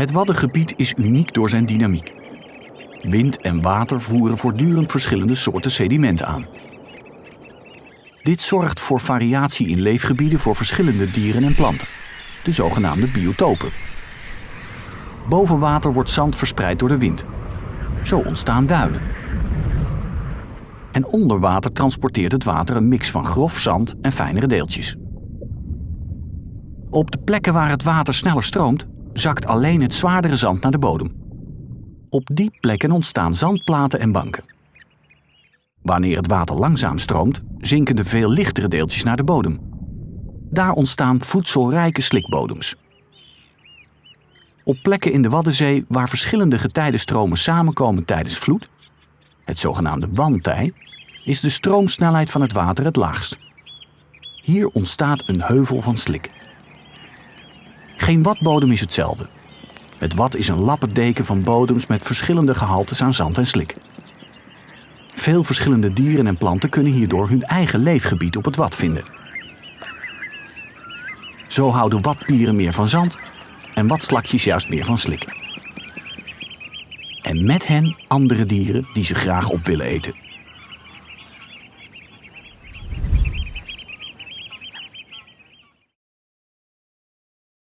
Het Waddengebied is uniek door zijn dynamiek. Wind en water voeren voortdurend verschillende soorten sedimenten aan. Dit zorgt voor variatie in leefgebieden voor verschillende dieren en planten, de zogenaamde biotopen. Boven water wordt zand verspreid door de wind. Zo ontstaan duinen. En onder water transporteert het water een mix van grof zand en fijnere deeltjes. Op de plekken waar het water sneller stroomt, zakt alleen het zwaardere zand naar de bodem. Op die plekken ontstaan zandplaten en banken. Wanneer het water langzaam stroomt, zinken de veel lichtere deeltjes naar de bodem. Daar ontstaan voedselrijke slikbodems. Op plekken in de Waddenzee waar verschillende getijdenstromen samenkomen tijdens vloed, het zogenaamde wantij, is de stroomsnelheid van het water het laagst. Hier ontstaat een heuvel van slik. Geen watbodem is hetzelfde. Het wad is een lappendeken van bodems met verschillende gehaltes aan zand en slik. Veel verschillende dieren en planten kunnen hierdoor hun eigen leefgebied op het wad vinden. Zo houden watpieren meer van zand en watslakjes juist meer van slik. En met hen andere dieren die ze graag op willen eten.